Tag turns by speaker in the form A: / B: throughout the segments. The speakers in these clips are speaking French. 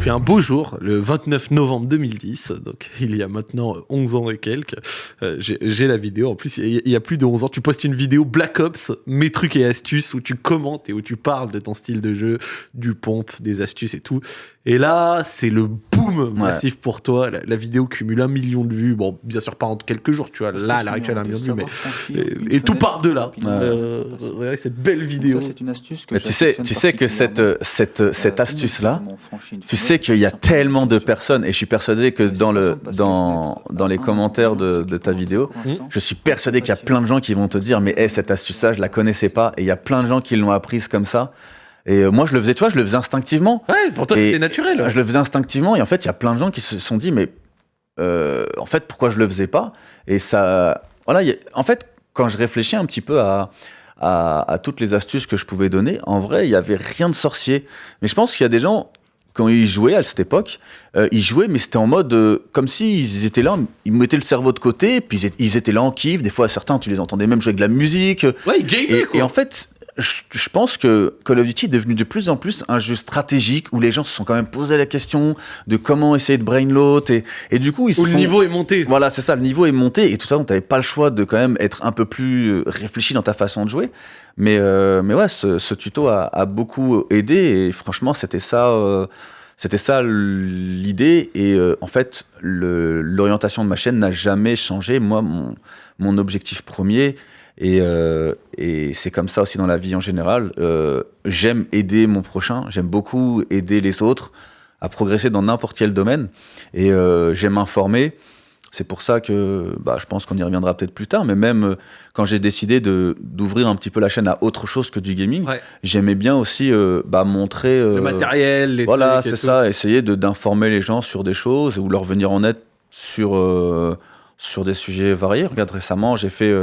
A: Puis un beau jour, le 29 novembre 2010, donc il y a maintenant 11 ans et quelques, euh, j'ai la vidéo. En plus, il y, y a plus de 11 ans, tu postes une vidéo Black Ops, mes trucs et astuces, où tu commentes et où tu parles de ton style de jeu, du pompe, des astuces et tout. Et là, c'est le massif pour toi. La, la vidéo cumule un million de vues. Bon, bien sûr, pas en quelques jours, tu vois. Là, à l'heure actuelle, un million de vues, mais. Et, et tout part de là. Euh, cette belle vidéo.
B: Ça, c'est une astuce que
C: Mais tu sais, tu sais que cette,
B: particulièrement.
C: cette, cette
B: Euh,
C: astuce-là, tu sais qu'il y a tellement de personnes, et je suis persuadé que dans, le, dans, dans les commentaires de, de ta vidéo,
B: l'instant,
C: je suis persuadé qu'il y a plein de gens qui vont te dire, mais hey, cette astuce-là, je la connaissais pas, et il y a plein de gens qui l'ont apprise comme ça. Et euh, moi, je le faisais, tu vois, je le faisais instinctivement.
A: Ouais, pour toi, c'était naturel.
C: Je le faisais instinctivement, et en fait, il y a plein de gens qui se sont dit, mais euh, en fait, pourquoi je le faisais pas? Et ça, voilà, a- en fait, quand je réfléchis un petit peu à, à, à toutes les astuces que je pouvais donner, en vrai, il y avait rien de sorcier. Mais je pense qu'il y a des gens, quand ils jouaient à cette époque, euh, ils jouaient, mais c'était en mode euh, comme s'ils étaient là, ils mettaient le cerveau de côté, puis ils étaient, ils étaient là en kiff. Des fois, certains, tu les entendais même jouer avec de la musique.
A: Ouais, il gamait,
C: Et,
A: quoi.
C: et en fait, je, pense que Call of Duty est devenu de plus en plus un jeu stratégique où les gens se sont quand même posé la question de comment essayer de brain load et, et du coup ils se
A: Où le
C: sont-
A: niveau est monté.
C: voilà c'est ça le niveau est monté et tout ça donc t'avais pas le choix de quand même être un peu plus euh, réfléchi dans ta façon de jouer mais euh, mais ouais ce, ce tuto a, a beaucoup aidé et franchement c'était ça euh, c'était ça l'idée et euh, en fait le- l'orientation de ma chaîne n'a jamais changé moi mon, mon objectif premier et, euh, et c'est comme ça aussi dans la vie en général. Euh, j'aime aider mon prochain, j'aime beaucoup aider les autres à progresser dans n'importe quel domaine. Et euh, j'aime informer. C'est pour ça que bah, je pense qu'on y reviendra peut-être plus tard, mais même quand j'ai décidé de- d'ouvrir un petit peu la chaîne à autre chose que du gaming,
A: Ouais.
C: j'aimais bien aussi bah, montrer...
A: Le matériel, les
C: voilà, c'est ça, essayer de- d'informer les gens sur des choses ou leur venir en aide sur, sur des sujets variés. Regarde, récemment, j'ai fait.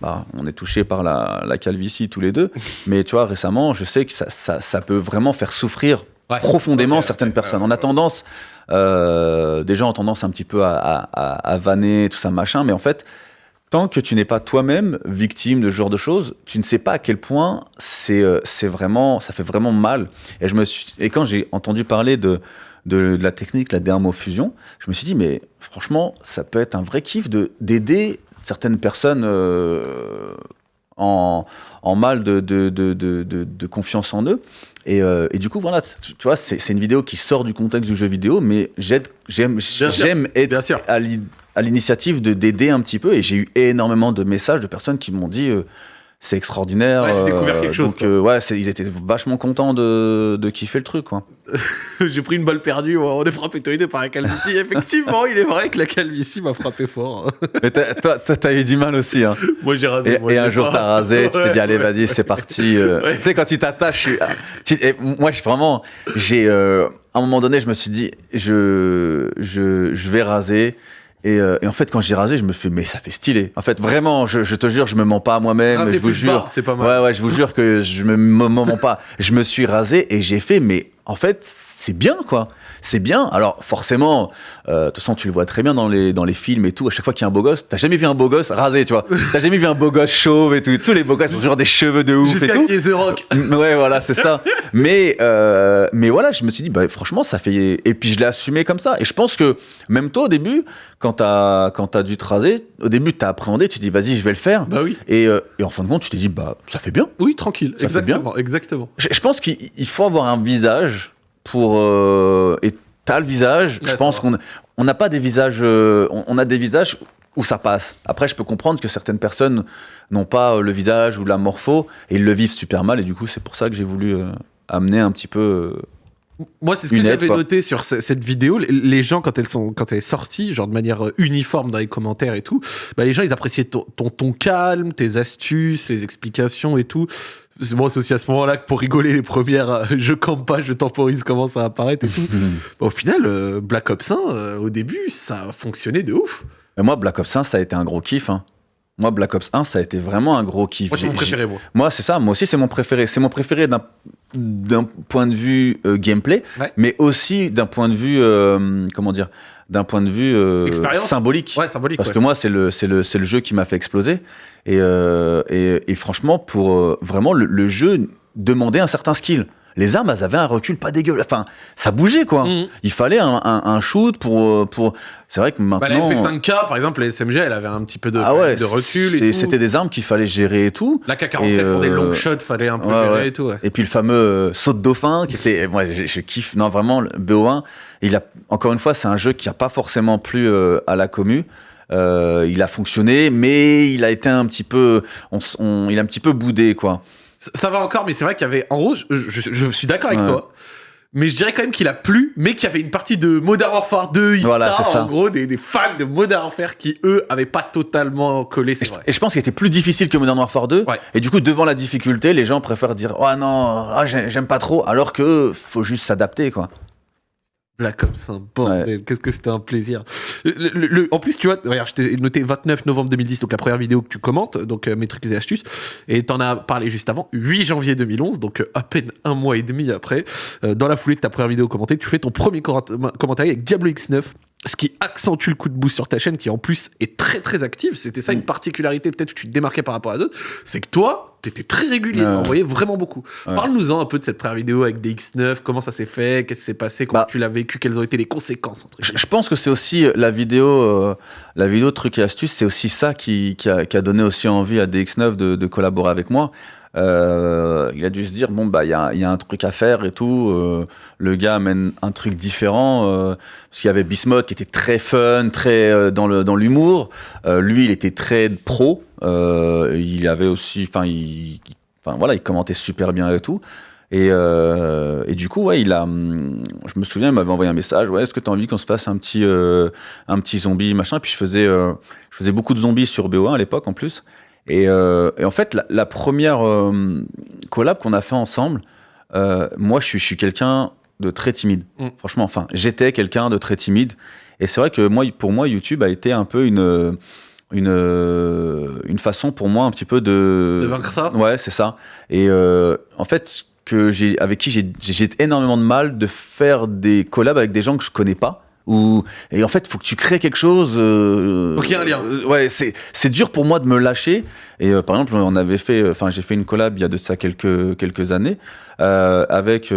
C: Bah, on est touché par la, la calvitie tous les deux, mais tu vois, récemment, je sais que ça, ça, ça peut vraiment faire souffrir
A: Ouais.
C: profondément certaines personnes. On a tendance, euh, des gens ont tendance un petit peu à, à, vanner, tout ça, machin, mais en fait, tant que tu n'es pas toi-même victime de ce genre de choses, tu ne sais pas à quel point c'est euh, c'est vraiment, ça fait vraiment mal. Et, je me suis, et quand j'ai entendu parler de, de, de la technique, la dermofusion, je me suis dit, mais franchement, ça peut être un vrai kiff de- d'aider certaines personnes euh, en, en mal de, de, de, confiance en eux. Et, euh, et du coup, voilà, tu vois, c'est c'est une vidéo qui sort du contexte du jeu vidéo, mais j'aide- j'aime être
A: sûr.
C: à l'i- à l'initiative de d'aider un petit peu. Et j'ai eu énormément de messages de personnes qui m'ont dit euh, c'est extraordinaire.
A: Ouais, j'ai découvert quelque chose,
C: Donc, euh, ouais, ils étaient vachement contents de, de kiffer le truc, quoi.
A: J'ai pris une balle perdue, on est frappé tous les deux par la calvitie. Effectivement, il est vrai que la calvitie m'a frappé fort.
C: Mais t'as- toi, t'as eu du mal aussi, hein.
A: Moi, j'ai rasé.
C: Et,
A: moi,
C: et
A: j'ai
C: un jour, t'as rasé, tu t'es dit, allez,
A: Ouais,
C: vas-y, c'est parti. euh.
A: Ouais.
C: Tu sais, quand tu t'attaches, moi, je, vraiment, j'ai, euh, à un moment donné, je me suis dit, je, je, je vais raser. Et, euh, et en fait, quand j'ai rasé, je me fais, mais ça fait stylé. En fait, vraiment, je, je te jure, je me mens pas à moi-même. Je vous jure.
A: c'est pas mal.
C: Ouais, ouais, je vous jure que je me, me mens pas. Je me suis rasé et j'ai fait, mais en fait, c'est bien, quoi. C'est bien. Alors, forcément, euh, de toute façon, tu le vois très bien dans les, dans les films et tout. À chaque fois qu'il y a un beau gosse, t'as jamais vu un beau gosse rasé, tu vois. T'as jamais vu un beau gosse chauve et tout. Tous les beaux gosses ont toujours des cheveux de ouf et tout.
A: The Rock.
C: Ouais, voilà, c'est ça. Mais, euh, mais voilà, je me suis dit, bah, franchement, ça fait. Et puis je l'ai assumé comme ça. Et je pense que même toi, au début, quand t'as quand dû te raser, au début, t'as appréhendé, tu te dis, vas-y, je vais le faire.
A: Bah oui.
C: Et, euh, et en fin de compte, tu t'es dit, bah, ça fait bien.
A: Oui, tranquille.
C: Ça fait bien.
A: exactement. Exactement.
C: Je, je pense qu'il il faut avoir un visage pour. euh, et t'as le visage.
A: Ouais,
C: je pense qu'on on n'a pas des visages. euh, on, on a des visages où ça passe. Après, je peux comprendre que certaines personnes n'ont pas euh, le visage ou la morpho et ils le vivent super mal. Et du coup, c'est pour ça que j'ai voulu euh, amener un petit peu.
A: Moi, c'est ce que j'avais noté sur ce- cette vidéo. Les- gens, quand elles sont, quand elle est sortie, genre de manière uniforme dans les commentaires et tout, bah, les gens, ils appréciaient ton, ton, ton calme, tes astuces, les explications et tout. C'est- Moi, c'est aussi à ce moment-là que pour rigoler, les premières euh, je campe pas, je temporise commencent à apparaître et tout. Bah, au final, euh, Black Ops 1, euh, au début, ça a fonctionné de ouf.
C: Mais moi, Black Ops 1, ça a été un gros kiff. hein. Moi, Black Ops 1, ça a été vraiment un gros kiff.
A: Moi, c'est mon préféré, moi.
C: Moi, c'est ça. Moi aussi, c'est mon préféré. C'est mon préféré d'un d'un point de vue euh, gameplay,
A: Ouais.
C: mais aussi d'un point de vue, euh, comment dire, d'un point de vue euh, symbolique.
A: Ouais, symbolique.
C: Parce
A: ouais.
C: que moi, c'est le, le, le jeu qui m'a fait exploser. Et, euh, et, et franchement, pour euh, vraiment, le, le jeu demandait un certain skill. Les armes, elles avaient un recul pas dégueu. Enfin, ça bougeait, quoi.
A: Mhm.
C: Il fallait un, un- un shoot pour. euh, pour... C'est vrai que
A: Bah, la
C: maintenant.
A: MP5K, par exemple, la SMG, elle avait un petit peu de,
C: ah ouais,
A: de recul
C: c'était des armes qu'il fallait gérer et tout.
A: La K47
C: Et,
A: pour des
C: euh,
A: long shots, fallait un peu
C: ouais,
A: gérer
C: ouais.
A: et tout. ouais.
C: Et puis le fameux euh, saut de dauphin qui était, moi je, je kiffe, non vraiment le BO1, il a encore une fois c'est un jeu qui a pas forcément plu euh, à la commu. Euh, il a fonctionné, mais il a été un petit peu, on, s- on- il a un petit peu boudé quoi.
A: Ça, va encore, mais c'est vrai qu'il y avait. En gros, je, je- je suis d'accord avec
C: Ouais.
A: toi. Mais je dirais quand même qu'il a plu, mais qu'il y avait une partie de Modern Warfare 2, Ista,
C: Voilà,
A: en gros, des, des fans de Modern Warfare qui, eux, avaient pas totalement collé, c'est
C: je,
A: vrai.
C: et je pense qu'il était plus difficile que Modern Warfare 2.
A: Ouais.
C: Et du coup, devant la difficulté, les gens préfèrent dire Oh non, ah, j'ai- j'aime pas trop, alors que faut juste s'adapter quoi.
A: Black Ops, un bordel. Qu'est-ce que c'était un plaisir. Le- le- le- en plus, tu vois, regarde, je t'ai noté 29 novembre 2010, donc la première vidéo que tu commentes, donc euh, mes trucs et astuces. Et t'en as parlé juste avant, 8 janvier 2011, donc euh, à peine un mois et demi après. euh, dans la foulée de ta première vidéo commentée, tu fais ton premier commentaire avec Diablo X9. Ce qui accentue le coup de boost sur ta chaîne, qui en plus est très très active. C'était ça une particularité, peut-être que tu te démarquais par rapport à d'autres. C'est que toi, t'étais très régulier, on voyait vraiment beaucoup.
C: Ouais.
A: Parle-nous-en un peu de cette première vidéo avec des X9, comment ça s'est fait, qu'est-ce qui s'est passé, comment
C: Bah,
A: tu l'as vécu, quelles ont été les conséquences entre
C: Je, pense que c'est aussi euh, la vidéo, euh, la vidéo de trucs et astuces, c'est aussi ça qui, qui, a, qui a donné aussi envie à DX9 de, de collaborer avec moi. Euh, il a dû se dire bon bah il y a, un truc à faire et tout. euh, le gars amène un truc différent euh, parce qu'il y avait Bismuth qui était très fun, très dans le dans l'humour. Lui il était très pro. Il avait aussi, enfin il, voilà, il commentait super bien et tout. Et, du coup, ouais, il a, hum, je me souviens, il m'avait envoyé un message. Ouais, est-ce que tu as envie qu'on se fasse un petit, un petit zombie, machin? Puis je faisais, je faisais beaucoup de zombies sur BO1 à l'époque en plus. Et, euh, et en fait, la, la première euh, collab qu'on a fait ensemble, euh, moi, je suis, je suis quelqu'un de très timide.
A: Mm.
C: Franchement, enfin, j'étais quelqu'un de très timide. Et c'est vrai que moi, pour moi, YouTube a été un peu une, une, une façon pour moi un petit peu de.
A: De vaincre ça
C: Ouais, c'est ça. Et en fait, que avec qui j'ai énormément de mal de faire des collabs avec des gens que je connais pas. Ou, et en fait, faut que tu crées quelque chose. euh,
A: Faut qu'il y ait un lien.
C: euh, ouais, c'est, c'est dur pour moi de me lâcher. Et euh, par exemple, on avait fait, enfin, j'ai fait une collab il y a de ça quelques, quelques années euh, avec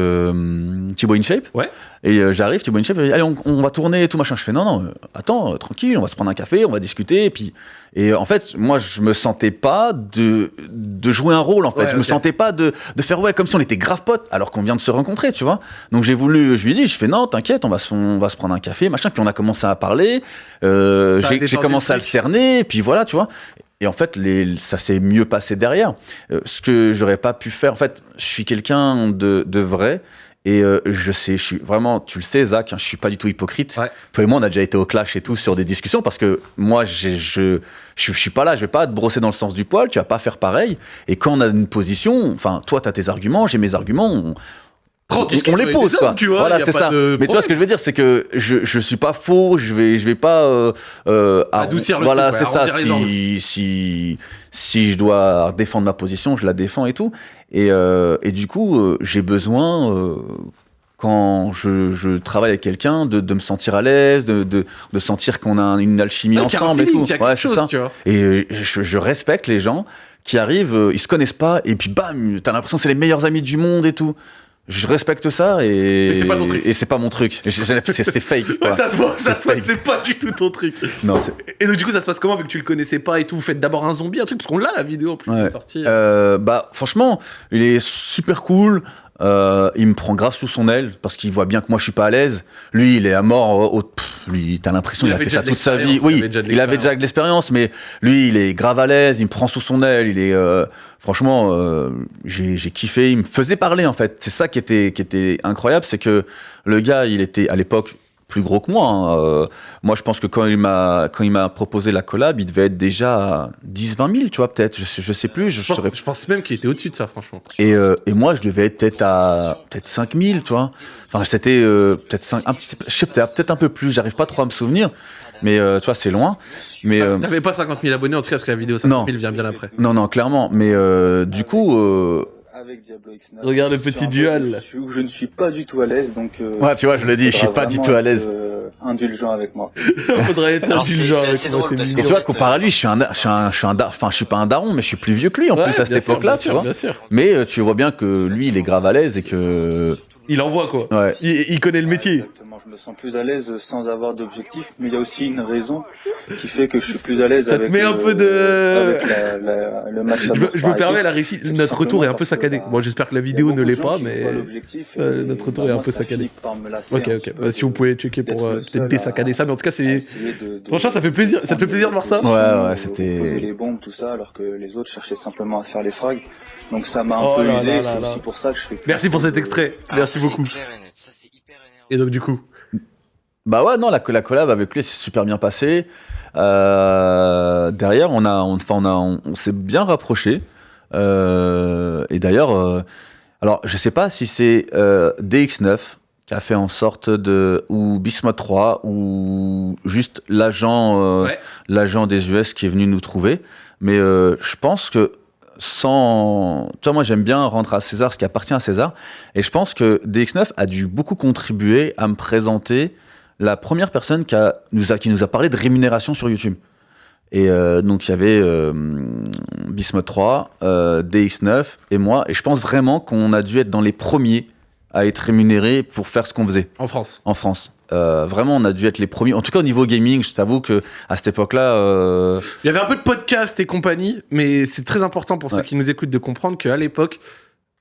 C: Thibaut InShape.
A: Ouais.
C: Et j'arrive, Thibaut InShape, allez, on, on va tourner et tout machin. Je fais, non, non, attends, tranquille, on va se prendre un café, on va discuter. Et puis, et en fait, moi, je me sentais pas de, de jouer un rôle, en fait.
A: Ouais,
C: je me
A: ok.
C: sentais pas de, de faire, ouais, comme si on était grave potes, alors qu'on vient de se rencontrer, tu vois. Donc j'ai voulu, je lui ai dit, je fais, non, t'inquiète, on, va se- on va se prendre un café, machin. Puis on a commencé à parler. Euh, j'ai, commencé à le cerner, et puis voilà, tu vois. Et en fait, les, ça s'est mieux passé derrière. Euh, ce que j'aurais pas pu faire, en fait, je suis quelqu'un de, de vrai. Et euh, je sais, je suis vraiment, tu le sais, Zach, hein, je suis pas du tout hypocrite.
A: Ouais.
C: Toi et moi, on a déjà été au clash et tout sur des discussions parce que moi, je, je, je suis pas là, je vais pas te brosser dans le sens du poil, tu vas pas faire pareil. Et quand on a une position, enfin, toi, tu as tes arguments, j'ai mes arguments, on,
A: Prends,
C: on,
A: discute
C: on les pose, quoi.
A: tu vois,
C: voilà, c'est ça. Mais tu vois ce que je veux dire, c'est que je, je suis pas faux, je vais, je vais pas euh, euh,
A: Adoucir le
C: Voilà, c'est ça. Si, si, si je dois défendre ma position, je la défends et tout. Et, euh, et du coup, euh, j'ai besoin. euh, quand je, je travaille avec quelqu'un, de, de me sentir à l'aise, de, de, de sentir qu'on a une alchimie
A: Ouais, un
C: ensemble et tout. Ouais,
A: chose,
C: ça.
A: tu vois.
C: Et je, je respecte les gens qui arrivent, ils se connaissent pas, et puis bam, t'as l'impression que c'est les meilleurs amis du monde et tout. Je respecte ça et.
A: C'est pas ton truc.
C: Et c'est pas mon truc. C'est fake. Quoi.
A: ça se voit, ça
C: C'est
A: se voit c'est pas du tout ton truc.
C: Non.
A: Et donc, du coup, ça se passe comment vu que tu le connaissais pas et tout? Vous faites d'abord un zombie, un truc, parce qu'on l'a la vidéo en plus qui
C: Ouais.
A: est sortie.
C: Euh, bah, franchement, il est super cool. Euh, il me prend grave sous son aile parce qu'il voit bien que moi je suis pas à l'aise. Lui, il est à mort. Au, au- pff, lui, t'as l'impression
A: Il
C: qu'il a fait ça toute sa vie. Oui, il avait déjà de l'expérience, mais lui, il est grave à l'aise. Il me prend sous son aile. Il est, euh, franchement, euh, j'ai j'ai kiffé. Il me faisait parler en fait. C'est ça qui était, qui était incroyable, c'est que le gars, il était à l'époque plus gros que moi. hein. Euh, moi, je pense que quand il m'a quand il m'a proposé la collab, il devait être déjà à 10-20 000, tu vois, peut-être. Je, sais- je sais plus. Je,
A: je, pense,
C: saurais
A: je pense même qu'il était au-dessus de ça, franchement.
C: et, euh, et moi, je devais être peut-être à peut-être 5000, tu vois. Enfin, c'était euh, peut-être 5, un petit, je sais peut-être peut-être un peu plus. J'arrive pas trop à me souvenir, mais euh, tu vois, c'est loin. Mais
A: T'avais pas 50 000 abonnés en tout cas, parce que la vidéo 50 000 vient bien après.
C: non, non, clairement. Mais euh, du coup, euh,
B: avec Diablo X9.
A: Regarde le petit duel,
B: je ne suis pas du tout à l'aise, donc. euh,
C: ouais, tu vois, je le dis, je suis pas du tout à l'aise.
B: euh, indulgent avec moi.
A: Faudrait être
D: Alors,
A: indulgent avec moi,
D: drôle
A: c'est
D: parce
A: mignon.
C: Et tu vois, comparé à lui, je suis un, je suis un, je suis un, enfin, je suis pas un daron, mais je suis plus vieux que lui en
A: Ouais,
C: plus à cette époque-là, tu vois.
A: Bien sûr.
C: Mais euh, tu vois bien que lui, il est grave à l'aise et que.
A: Il envoie quoi.
C: Ouais.
A: Il, il connaît le métier.
B: Exactement, je me sens plus à l'aise sans avoir d'objectif, mais il y a aussi une raison qui fait que je suis plus à l'aise
A: Ça te
B: avec,
A: met un
B: euh,
A: peu de-
B: avec la- la- le match.
A: Je, me- je permets la réussite. Notre retour est un peu saccadé. Bon, j'espère que la vidéo ne l'est pas, mais. euh, notre retour est un peu saccadé. Ok, ok. Bah, si vous pouvez checker pour euh, peut-être désaccader ça, mais en tout cas, c'est. Franchement, ça fait plaisir. Ça te fait plaisir de voir ça.
C: Ouais, ouais, c'était-
B: les bombes, tout ça, alors que les autres cherchaient simplement à faire les frags. Donc ça m'a un
A: Oh
B: peu c'est pour ça que je fais.
A: Merci pour cet extrait. Merci beaucoup.
D: Et
A: donc, du coup.
C: Bah ouais, non, la, la collab avec lui, c'est super bien passé. Euh, derrière, on, a, on, on, a, on, on s'est bien rapproché. Euh, et d'ailleurs, euh, alors je sais pas si c'est euh, DX9 qui a fait en sorte de. ou Bismuth 3, ou juste l'agent euh,
A: Ouais.
C: l'agent des US qui est venu nous trouver. Mais je pense que sans. Tu vois, moi j'aime bien rendre à César ce qui appartient à César. Et je pense que DX9 a dû beaucoup contribuer à me présenter la première personne qui, a, nous, a, qui nous a parlé de rémunération sur YouTube. Et euh, donc il y avait euh, Bismuth 3, euh, DX9 et moi. Et je pense vraiment qu'on a dû être dans les premiers à être rémunérés pour faire ce qu'on faisait
A: En France.
C: en France. Euh, vraiment, on a dû être les premiers. En tout cas, au niveau gaming, je t'avoue que à cette époque-là, euh,
A: Il y avait un peu de podcast et compagnie, mais c'est très important pour ceux qui nous écoutent de comprendre qu'à l'époque,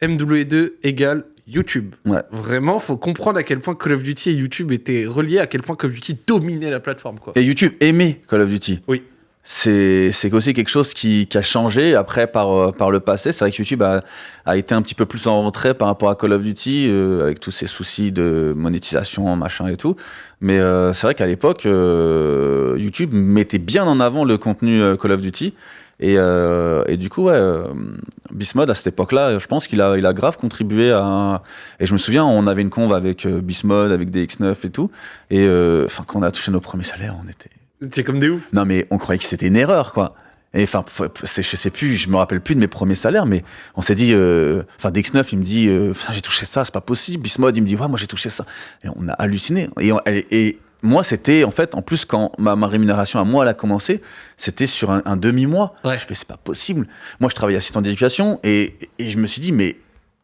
A: MW2 égale YouTube.
C: Ouais.
A: Vraiment, faut comprendre à quel point Call of Duty et YouTube étaient reliés, à quel point Call of Duty dominait la plateforme. Quoi.
C: et YouTube aimait Call of Duty.
A: Oui.
C: C'est aussi quelque chose qui, qui a changé après par, euh, par le passé. C'est vrai que YouTube a, a été un petit peu plus en retrait par rapport à Call of Duty, euh, avec tous ces soucis de monétisation, machin et tout. Mais euh, c'est vrai qu'à l'époque, euh, YouTube mettait bien en avant le contenu euh, Call of Duty. Et, euh, et du coup, ouais, à cette époque-là, je pense qu'il a, il a grave contribué à. Et je me souviens, on avait une conve avec Bismod, avec DX9 et tout. Et enfin, quand on a touché nos premiers salaires, on était.
A: C'est comme des ouf.
C: Non, mais on croyait que c'était une erreur, quoi. Et enfin, je sais plus, je me rappelle plus de mes premiers salaires, mais on s'est dit, euh, enfin, DX9, il me dit, euh, j'ai touché ça, c'est pas possible. Bismod, il me dit, ouais, moi j'ai touché ça. Et on a halluciné. Et, on- et- et moi, c'était, en fait, en plus, quand ma, ma rémunération à moi, elle a commencé, c'était sur un, un demi-mois.
A: Ouais.
C: Je fais, c'est pas possible. Moi, je travaillais assistant d'éducation et, et je me suis dit, mais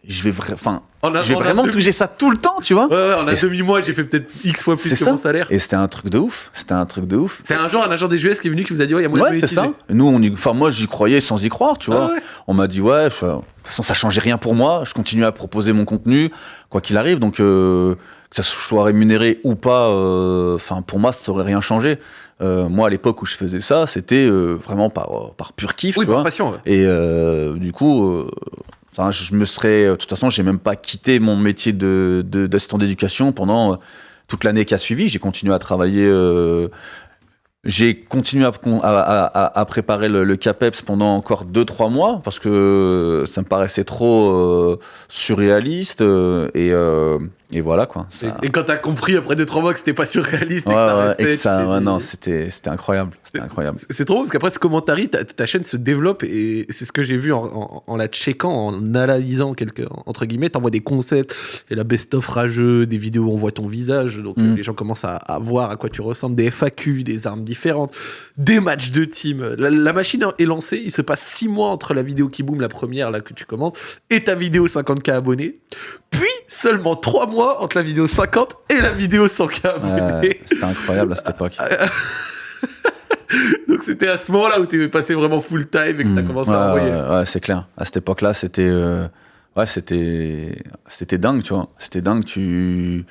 C: je vais, vra- enfin,
A: On a-
C: je vais vraiment
A: demi-
C: toucher ça tout le temps, tu vois.
A: Ouais, ouais, en un demi-mois, j'ai fait peut-être X fois plus que
C: ça.
A: mon salaire.
C: Et c'était un truc de ouf. C'était un truc de ouf.
A: C'est un jour un agent des US qui est venu qui vous a dit Ouais, il y a moyen
C: Ouais,
A: de
C: c'est ça. Nous, on y... enfin, moi, j'y croyais sans y croire, tu vois.
A: Ah ouais.
C: On m'a dit, ouais, je- de toute façon, ça changeait rien pour moi. Je continuais à proposer mon contenu, quoi qu'il arrive. Donc, euh, que ça soit rémunéré ou pas, euh, pour moi, ça aurait rien changé. Euh, moi, à l'époque où je faisais ça, c'était vraiment par, par pur kiff,
A: Oui,
C: tu
A: par
C: vois.
A: passion.
C: Et du coup, je me serais. De toute façon, j'ai même pas quitté mon métier de, d'assistant d'éducation pendant euh, toute l'année qui a suivi. J'ai continué à travailler. euh, j'ai continué à, préparer le, le CAPEPS pendant encore 2-3 mois parce que ça me paraissait trop euh, surréaliste. euh, et, euh, et voilà quoi. Ça-
A: Et, et quand t'as compris après 2-3 mois que c'était pas surréaliste et que ça
C: ouais,
A: restait.
C: et que
A: tu
C: ça,
A: t'es
C: ouais,
A: dit-
C: non, c'était, c'était incroyable. C'était incroyable.
A: C'est- trop parce qu'après ce commentaire, ta, ta chaîne se développe et c'est ce que j'ai vu en, en- en la checkant, en analysant quelques entre guillemets. T'envoies des concepts et la best-of rageux, des vidéos où on voit ton visage, donc
C: Mm.
A: les gens commencent à, à voir à quoi tu ressembles, des FAQ, des armes différentes, des matchs de team. La, la machine est lancée, il se passe 6 mois entre la vidéo qui boom, la première là que tu commentes, et ta vidéo 50k abonnés, puis seulement 3 mois entre la vidéo 50 et la vidéo 100k abonnés.
C: Ouais, c'était incroyable à cette époque.
A: Donc c'était à ce moment-là où tu es passé vraiment full time et que tu as
C: Mm.
A: commencé
C: ouais,
A: à envoyer.
C: Ouais, ouais, c'est clair. À cette époque-là, c'était euh, ouais, c'était c'était dingue, tu vois. C'était dingue. Tu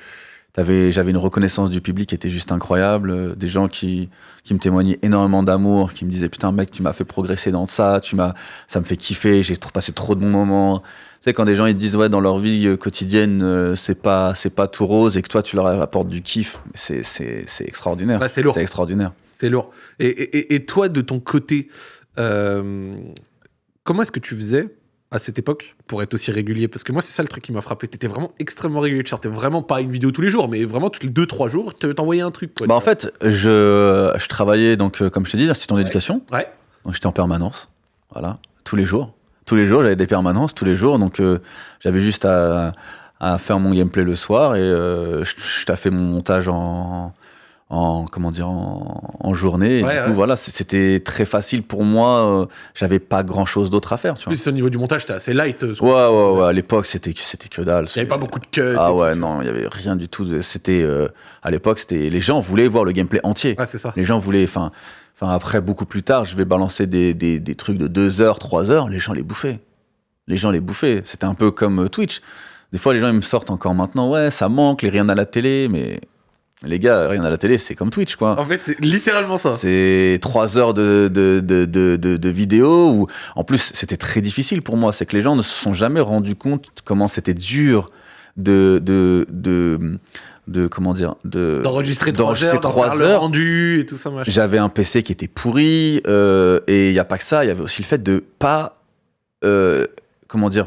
C: avais j'avais une reconnaissance du public qui était juste incroyable. euh, Des gens qui qui me témoignaient énormément d'amour, qui me disaient putain mec, tu m'as fait progresser dans ça, tu m'as ça me fait kiffer. J'ai passé trop de bons moments. Tu sais quand des gens ils disent ouais dans leur vie euh, quotidienne euh, c'est pas c'est pas tout rose et que toi tu leur apportes du kiff, c'est c'est c'est extraordinaire.
A: Ouais, c'est lourd.
C: C'est extraordinaire.
A: C'est lourd. Et, et- et toi, de ton côté, euh, comment est-ce que tu faisais à cette époque pour être aussi régulier? Parce que moi, c'est ça le truc qui m'a frappé. Tu étais vraiment extrêmement régulier. Tu sortais vraiment pas une vidéo tous les jours, mais vraiment tous les 2-3 jours, tu t'envoyais un truc. Quoi,
C: Bah en fait, je, je travaillais donc, euh, comme je te dis, assistant d'éducation.
A: Ouais.
C: Donc j'étais en permanence, voilà, tous les jours. Tous les jours, j'avais des permanences, tous les jours. Donc euh, j'avais juste à, à faire mon gameplay le soir et euh, je, je taffais mon montage en, en comment dire en, en journée. Et
A: Ouais,
C: du coup,
A: ouais.
C: voilà, c'était très facile pour moi. euh, J'avais pas grand chose d'autre à faire. Tu vois.
A: plus, au niveau du montage, t'es assez light.
C: Ouais, ouais, ouais. À l'époque, c'était c'était que dalle.
A: Il n'y avait pas beaucoup de cuts.
C: Ah ouais, non, il y avait rien du tout. C'était euh, à l'époque, c'était les gens voulaient voir le gameplay entier.
A: Ouais, c'est ça.
C: Les gens voulaient, enfin, enfin après beaucoup plus tard, je vais balancer des, des, des trucs de 2 heures, 3 heures, les gens les bouffaient. Les gens les bouffaient. C'était un peu comme euh, Twitch. Des fois, les gens ils me sortent encore maintenant, ouais, ça manque, les rien à la télé, mais les gars, rien à la télé, c'est comme Twitch, quoi.
A: En fait, c'est littéralement ça.
C: C'est trois heures de, de, de, de, de, de vidéo où, en plus, c'était très difficile pour moi. C'est que les gens ne se sont jamais rendus compte comment c'était dur de, de, de, de, comment dire, de,
A: D'enregistrer trois heures, d'en
C: trois
A: faire le
C: heures.
A: rendu et tout ça, machin.
C: J'avais un PC qui était pourri, euh, et il n'y a pas que ça, il y avait aussi le fait de pas. euh, comment dire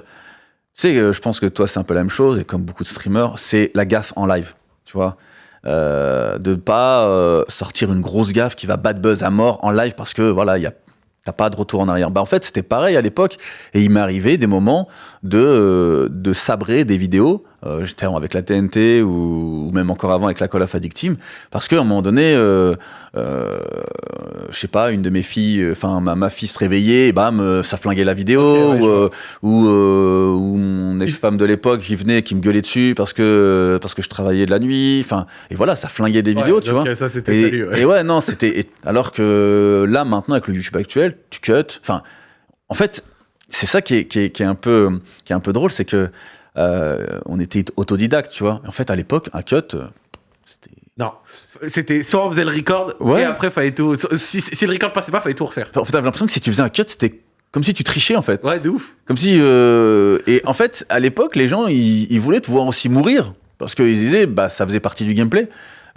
C: Tu sais, euh, je pense que toi, c'est un peu la même chose, et comme beaucoup de streamers, c'est la gaffe en live, tu vois euh, de pas sortir une grosse gaffe qui va bad buzz à mort en live parce que voilà, il y a t'as pas de retour en arrière. Bah en fait, c'était pareil à l'époque et il m'est arrivé des moments de de sabrer des vidéos, euh, j'étais avec la TNT ou, ou même encore avant avec la Call of Addict Team parce qu'à un moment donné euh, euh, je sais pas, une de mes filles, enfin ma, ma fille se réveillait, et bam, euh, ça flinguait la vidéo,
A: ouais,
C: ou, euh, ou, euh, mon ex-femme de l'époque qui venait, qui me gueulait dessus parce que, parce que je travaillais de la nuit, enfin, et voilà, ça flinguait des vidéos, tu vois.
A: euh, Ça, c'était
C: Et,
A: salut. ouais.
C: et ouais, non, c'était. Alors que là, maintenant, avec le YouTube actuel, tu cut. Enfin, en fait, c'est ça qui est, qui, est, qui est un peu, qui est un peu drôle, c'est que euh, on était autodidacte, tu vois. En fait, à l'époque, un cut, euh, c'était.
A: Non, c'était soit on faisait le record
C: Ouais.
A: et après fallait tout. Si, si le record passait pas, fallait tout refaire.
C: En fait, t'avais l'impression que si tu faisais un cut, c'était comme si tu trichais, en fait.
A: Ouais, de ouf.
C: Comme si. euh, Et en fait, à l'époque, les gens, ils, ils voulaient te voir aussi mourir. Parce qu'ils disaient, bah, ça faisait partie du gameplay.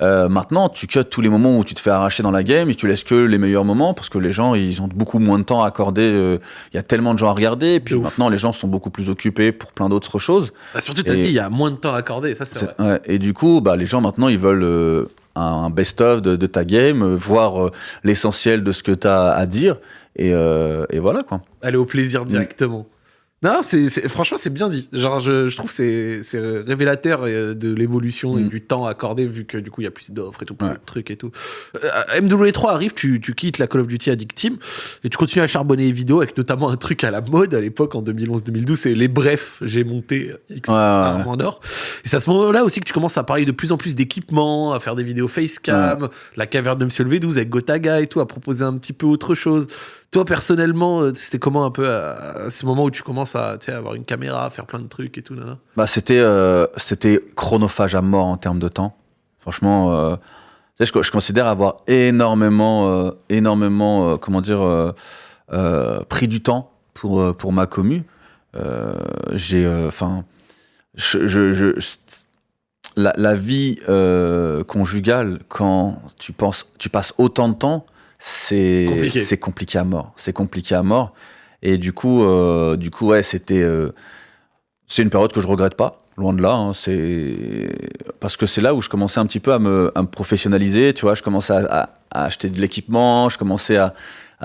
C: Euh, maintenant, tu cut tous les moments où tu te fais arracher dans la game et tu laisses que les meilleurs moments parce que les gens, ils ont beaucoup moins de temps à accorder. euh, Il y a tellement de gens à regarder. Et puis
A: De ouf.
C: maintenant, les gens sont beaucoup plus occupés pour plein d'autres choses.
A: Bah, surtout, t'as
C: Et-
A: dit, il y a moins de temps à accorder, ça c'est vrai.
C: Ouais, et du coup, bah, les gens maintenant, ils veulent euh, un best-of de, de ta game, voir l'essentiel de ce que tu as à dire. Et, et voilà, quoi.
A: Aller au plaisir
C: Mm.
A: directement. Non, c'est, franchement, c'est bien dit. Genre, je, je trouve que c'est, révélateur euh, de l'évolution et
C: Mm.
A: du temps accordé, vu que du coup, il y a plus d'offres et tout, plein
C: Ouais.
A: de trucs et tout. Euh, MW3 arrive, tu, tu quittes la Call of Duty Addict Team et tu continues à charbonner les vidéos avec notamment un truc à la mode à l'époque, en 2011-2012, c'est les brefs. J'ai monté X
C: Ouais, ouais,
A: armes en or. Et c'est à ce moment-là aussi que tu commences à parler de plus en plus d'équipements, à faire des vidéos facecam, la caverne de Monsieur le V12 avec Gotaga et tout, à proposer un petit peu autre chose. Toi, personnellement, euh, c'était comment un peu à, à ce moment où tu commences à tu sais, avoir une caméra, faire plein de trucs et tout nana
C: Bah, c'était, euh, c'était chronophage à mort en termes de temps. Franchement, euh, je, je considère avoir énormément, euh, énormément, comment dire, pris du temps pour, pour ma commu. J'ai, enfin, je, je, je- je- la, la vie conjugale, quand tu penses, tu passes autant de temps, c'est
A: Compliqué.
C: c'est compliqué à mort. C'est compliqué à mort. Et du coup, euh, du coup, ouais, c'était. euh, c'est une période que je regrette pas, loin de là. hein, parce que c'est là où je commençais un petit peu à me, professionnaliser. Tu vois, je commençais à, acheter de l'équipement, je commençais à,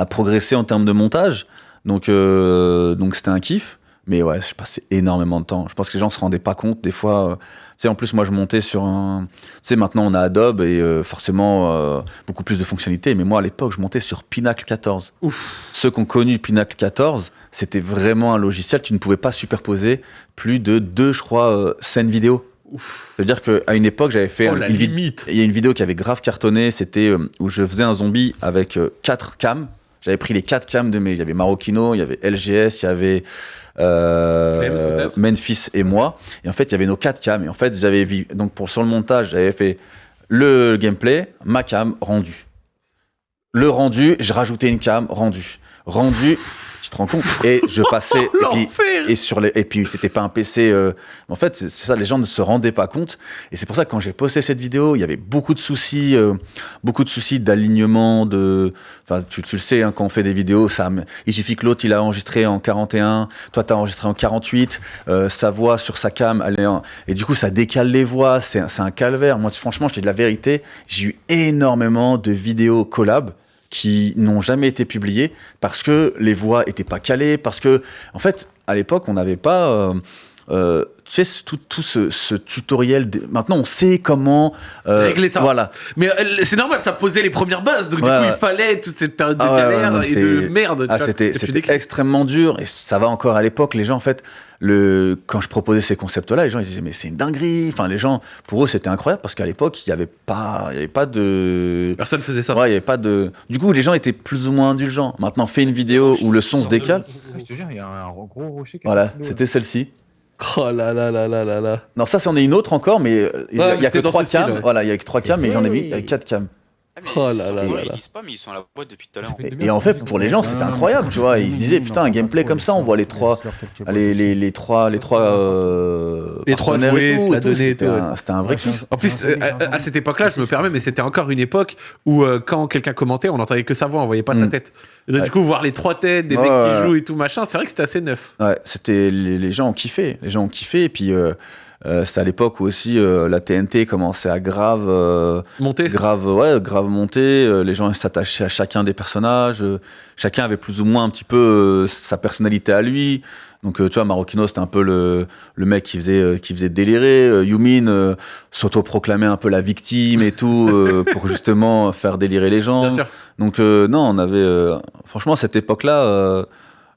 C: progresser en termes de montage. Donc, euh, donc c'était un kiff. Mais ouais, je passais énormément de temps. Je pense que les gens se rendaient pas compte des fois. Sais, en plus, moi, je montais sur un. Tu sais, maintenant, on a Adobe et euh, forcément euh, beaucoup plus de fonctionnalités. Mais moi, à l'époque, je montais sur Pinacle 14
A: Ouf.
C: ceux qui ont connu Pinacle 14, c'était vraiment un logiciel, tu ne pouvais pas superposer plus de deux, je crois, euh, scènes vidéo.
A: Ouf.
C: C'est-à-dire qu'à une époque, j'avais fait
A: Oh,
C: un-
A: la
C: une vid-
A: limite.
C: Il y a une vidéo qui avait grave cartonné, c'était euh, où je faisais un zombie avec quatre cams. J'avais pris les quatre cams de mes. Il y avait Marocchino, il y avait LGS, il y avait euh,
A: Clems,
C: Memphis et moi. Et en fait, il y avait nos quatre cams. Et en fait, j'avais vu. Donc, pour, sur le montage, j'avais fait le gameplay, ma cam, rendu. Le rendu, j'ai rajouté une cam, rendu. Rendu, tu te rends compte Et je passais. et puis, et sur les et puis c'était pas un PC euh, en fait c'est ça les gens ne se rendaient pas compte et c'est pour ça que quand j'ai posté cette vidéo il y avait beaucoup de soucis euh, beaucoup de soucis d'alignement de enfin tu, tu le sais hein, quand on fait des vidéos ça il suffit que l'autre il a enregistré en 41 toi t'as enregistré en 48 euh, sa voix sur sa cam elle est en- et du coup ça décale les voix c'est un- c'est un calvaire moi franchement je te dis la vérité j'ai eu énormément de vidéos collab qui n'ont jamais été publiées parce que les voix étaient pas calées, parce que, en fait, à l'époque, on n'avait pas euh, euh, tu sais, tout, tout ce, ce tutoriel. de- Maintenant, on sait comment. euh,
A: Régler ça.
C: Voilà.
A: Mais euh, c'est normal, ça posait les premières bases. Donc,
C: Ouais,
A: du coup,
C: ouais.
A: il fallait toute cette période de
C: Ah ouais,
A: et de merde.
C: Ah, c'était extrêmement dur et ça va encore à l'époque. Les gens, en fait, le, quand je proposais ces concepts-là, les gens ils disaient mais c'est une dinguerie. Enfin, les gens, pour eux, c'était incroyable parce qu'à l'époque, il n'y avait pas, il y avait pas de,
A: Personne faisait ça.
C: ouais, il y avait pas de. Du coup, les gens étaient plus ou moins indulgents. Maintenant, fais une vidéo où le son se décale.
E: Je te jure, il y a un gros rocher qui
C: Voilà, c'était celle-ci.
A: Oh là là là là là là.
C: Non, ça, c'en est une autre encore, mais euh, il y a,
A: Ouais,
C: il y a que trois
A: style,
C: cams.
A: ouais.
C: Voilà, il y a que trois cams, mais j'en ai vu
E: Oui.
C: avec quatre cams.
D: Ah, mais
A: Oh
D: ils
A: là là
D: ils
A: là là.
D: disent pas, mais ils sont à la boîte depuis tout à l'heure.
C: Et, et en fait, pour les gens, c'était incroyable, tu vois. Ils se disaient, putain, un gameplay comme ça, on voit les trois, les, les, les trois, les trois, euh,
A: Les trois jouets,
C: et tout,
A: la donnée et
C: C'était
A: tout,
C: un, c'était un vrai kiff.
A: En plus, euh, à, à cette époque-là, je me permets, mais c'était encore une époque où euh, quand quelqu'un commentait, on n'entendait que sa voix, on voyait pas sa
C: Mm.
A: tête. Et donc,
C: Ouais.
A: Du coup, voir les trois têtes, des
C: Ouais,
A: mecs
C: ouais.
A: qui jouent et tout machin, c'est vrai que c'était assez neuf.
C: Ouais, c'était les, les gens ont kiffé, les gens ont kiffé. Et puis euh, euh, c'était à l'époque où aussi euh, la TNT commençait à grave, euh,
A: Monter.
C: grave, ouais, grave monter. euh, les gens s'attachaient à chacun des personnages. chacun avait plus ou moins un petit peu sa personnalité à lui. Donc tu vois, Marocchino c'était un peu le, le mec qui faisait qui faisait délirer. Yumin s'autoproclamait un peu la victime et tout pour justement faire délirer les gens.
A: Bien sûr.
C: Donc non, on avait franchement cette époque-là, euh,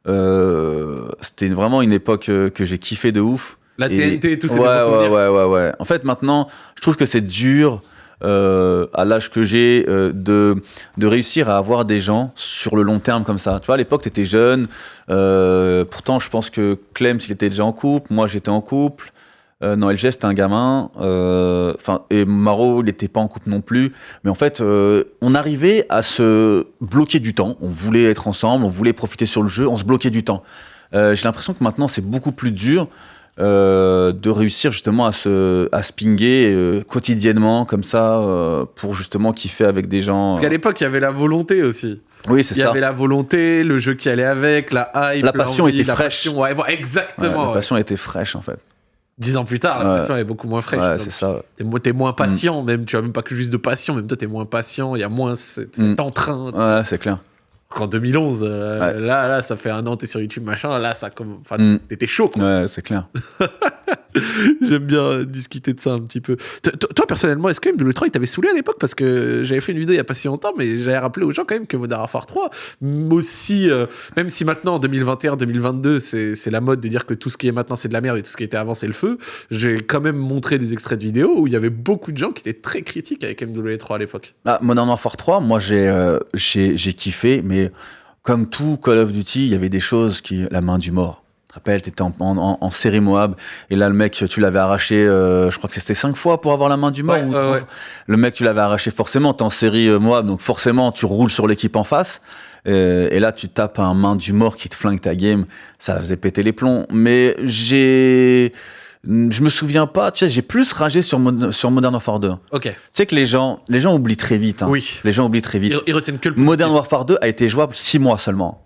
C: euh, c'était vraiment une époque que j'ai kiffé de ouf.
A: La
C: Et-
A: TNT et tout, c'est
C: ouais, ouais, ouais, ouais, ouais. En fait, maintenant, je trouve que c'est dur euh, à l'âge que j'ai euh, de, de réussir à avoir des gens sur le long terme comme ça. Tu vois, à l'époque, tu étais jeune. euh, pourtant, je pense que Clem, il était déjà en couple. Moi, j'étais en couple. Non, LG, c'était un gamin. Enfin, et Maro, il n'était pas en couple non plus. Mais en fait, on arrivait à se bloquer du temps. On voulait être ensemble, on voulait profiter sur le jeu, on se bloquait du temps. J'ai l'impression que maintenant, c'est beaucoup plus dur euh, de réussir justement à se, à se pinguer euh, quotidiennement comme ça euh, pour justement kiffer avec des gens.
A: Parce qu'à l'époque, il y avait la volonté aussi.
C: Oui, c'est
A: Il y
C: ça.
A: avait la volonté, le jeu qui allait avec, la hype,
C: La passion était
A: la
C: fraîche.
A: passion. Ouais, voilà,
C: Ouais,
A: exactement.
C: la
A: ouais.
C: passion était fraîche en fait.
A: Dix ans plus tard, la passion est beaucoup moins fraîche.
C: c'est ça.
A: T'es mo- t'es moins patient, même. Tu as même pas que juste de passion, même toi, t'es moins patient. Il y a moins ce- cet
C: Mm.
A: entrain.
C: Ouais, c'est clair.
A: En 2011, euh,
C: Ouais.
A: là, là, ça fait un an, t'es sur YouTube, machin. Là, ça comme. Enfin,
C: Mm.
A: t'étais chaud, quoi.
C: Ouais, c'est clair.
A: J'aime bien euh, discuter de ça un petit peu. Toi, personnellement, est-ce que MW3 il t'avait saoulé à l'époque? Parce que j'avais fait une vidéo il y a pas si longtemps, mais j'avais rappelé aux gens quand même que Modern Warfare 3, m- aussi, euh, même si maintenant en 2021-2022, c'est c'est la mode de dire que tout ce qui est maintenant c'est de la merde et tout ce qui était avant c'est le feu, j'ai quand même montré des extraits de vidéos où il y avait beaucoup de gens qui étaient très critiques avec MW3 à l'époque.
C: Ah, Modern Warfare 3, moi j'ai euh, j'ai kiffé, mais comme tout Call of Duty, il y avait des choses qui. La main du mort. Tu te rappelles, t'étais en, en, série Moab, et là le mec, tu l'avais arraché, euh, je crois que c'était cinq fois pour avoir la main du mort.
A: Ouais,
C: ou
A: ouais.
C: Le mec, tu l'avais arraché forcément, t'es en série euh, Moab, donc forcément tu roules sur l'équipe en face. Euh, et là, tu tapes un main du mort qui te flingue ta game, ça faisait péter les plombs. Mais j'ai. Je me souviens pas, tu sais, j'ai plus ragé sur, sur Modern Warfare 2. Tu
A: Ok,
C: sais que les gens, les gens oublient très vite. hein.
A: oui.
C: Les gens oublient très vite.
A: Ils, ils retiennent que le
C: Modern. Warfare 2 a été jouable 6 mois seulement.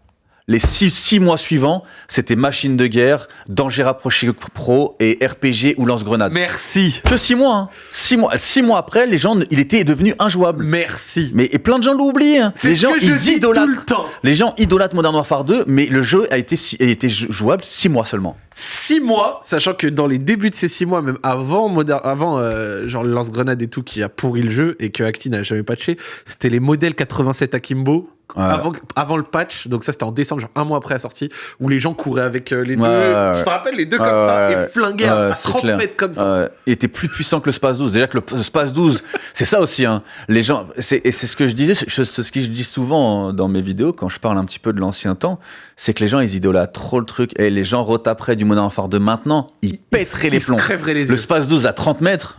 C: Les 6 mois suivants, c'était machine de guerre, danger rapproché pro et RPG ou lance-grenade.
A: Merci,
C: Que 6 mois, hein. 6 mois, six mois après, les gens, il était devenu injouable.
A: merci.
C: Mais et plein de gens l'oublient. hein. Les gens, ils idolâtrent.
A: tout le temps.
C: Les gens idolâtrent Modern Warfare 2, mais le jeu a été, a jouable 6 mois seulement.
A: six mois, sachant que dans les débuts de ces six mois, même avant, Modern- avant euh, genre le lance-grenade et tout qui a pourri le jeu et que Acti n'a jamais patché, c'était les modèles 87 Akimbo.
C: Ouais.
A: Avant, avant le patch, donc ça c'était en décembre, genre un mois après la sortie, où les gens couraient avec euh, les deux.
C: ouais,
A: Je te rappelle, les deux comme ça, et flinguaient à
C: Ouais,
A: à
C: c'est
A: 30
C: clair.
A: mètres comme ça.
C: Il était plus puissant que le Space 12. Déjà que le le Space 12, c'est ça aussi. Hein. Les gens, c'est, et c'est ce que je disais, je- c'est ce que je dis souvent dans mes vidéos quand je parle un petit peu de l'ancien temps, c'est que les gens ils idolâtrent trop le truc et les gens retaperaient du Modern Warfare 2 maintenant, ils pèteraient
A: ils
C: les
A: se
C: plombs.
A: les
C: Le
A: yeux.
C: Space 12 à 30 mètres,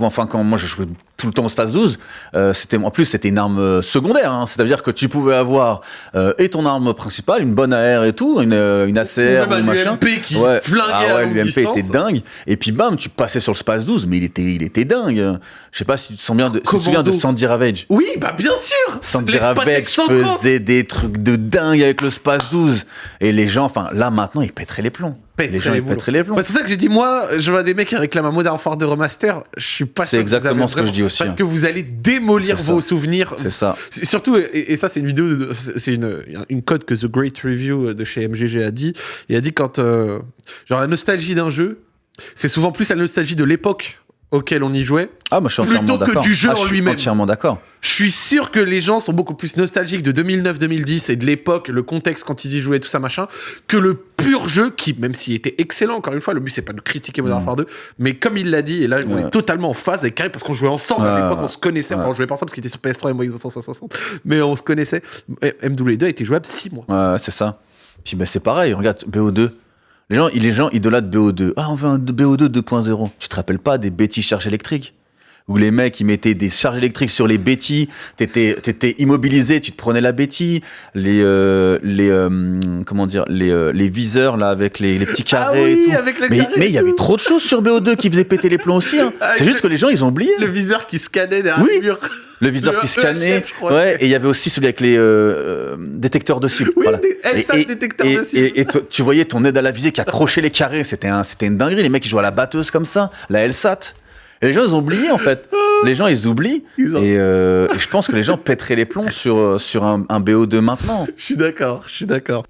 C: enfin quand moi je jouais tout le temps au Space 12, euh, c'était en plus c'était une arme euh, secondaire, hein. c'est-à-dire que tu pouvais avoir euh, et ton arme principale, une bonne AR et tout, une, euh, une ACR
A: Ou un
C: machin.
A: Qui
C: Ouais.
A: flinguait
C: Ah ouais, l'UMP était dingue. Et puis bam, tu passais sur le Space 12, mais il était, il était dingue. Je sais pas si tu te souviens de, si tu te souviens de. Sandy Ravage.
A: Oui, bah bien sûr
C: Sandy Ravage
A: 130.
C: faisait des trucs de dingue avec le Space 12. Et les gens, enfin là maintenant, ils pèteraient les plombs. Les gens,
A: les
C: ils
A: boulots.
C: pèteraient les plombs.
A: Bah, c'est pour ça que j'ai dit, moi, je vois des mecs qui réclament un Modern Warfare de remaster. Je suis pas
C: C'est
A: sûr que vous
C: exactement ce que je dis aussi,
A: Parce
C: hein.
A: que vous allez démolir
C: C'est
A: vos souvenirs.
C: C'est ça.
A: C'est- Surtout, et, et ça, c'est une vidéo, c'est une, une code que The Great Review de chez MGG a dit. Il a dit quand, euh, genre, la nostalgie d'un jeu, C'est souvent plus la nostalgie de l'époque auquel on y jouait.
C: Ah, moi je suis
A: Plutôt que du jeu
C: Ah, je
A: en
C: suis
A: lui-même.
C: entièrement d'accord.
A: Je suis sûr que les gens sont beaucoup plus nostalgiques de 2009-2010 et de l'époque, le contexte quand ils y jouaient, tout ça machin, que le pur jeu qui, même s'il était excellent, encore une fois, le but c'est pas de critiquer Modern
C: Mm.
A: Warfare 2, mais comme il l'a dit, et là on est totalement en phase avec Carré parce qu'on jouait ensemble à l'époque,
C: ouais.
A: on se connaissait, enfin on jouait pas ensemble parce qu'il était sur PS3 et moi Xbox 360, mais on se connaissait. Et MW2 a été jouable 6 mois.
C: Ouais, c'est ça. Puis ben, c'est pareil, regarde, BO2. Les gens, les gens idolâtrent BO2. Ah, on veut un BO2 2.0. Tu te rappelles pas des bêtis charges électriques? Où les mecs, ils mettaient des charges électriques sur les bêtis, t'étais étais immobilisé, tu te prenais la bétille. Les, euh, les, euh, comment dire, les, euh, les viseurs, là, avec les, les petits
A: Ah
C: carrés et tout.
A: avec le
C: Mais
A: carré
C: il y avait trop de choses sur BO2 qui faisaient péter les plombs aussi. hein.
A: Avec
C: C'est juste que les gens, ils ont oublié.
A: Le viseur qui scannait derrière
C: Oui.
A: le mur.
C: Le viseur
A: Le
C: qui scannait. Ouais, et il y avait aussi celui avec les euh, détecteurs de cible.
A: Oui,
C: voilà. Et- et-
A: détecteurs
C: et,
A: de cible.
C: et- tu voyais ton aide à la visée qui accrochait les carrés. C'était un, c'était une dinguerie. Les mecs, ils jouaient à la batteuse comme ça, la LSAT. Et les gens, ils ont oublié, en fait. Les gens, ils oublient.
A: Ils ont-
C: Et, euh, et je pense que les gens pèteraient les plombs sur, euh, sur un, un BO2 maintenant.
A: Je suis d'accord, je suis d'accord.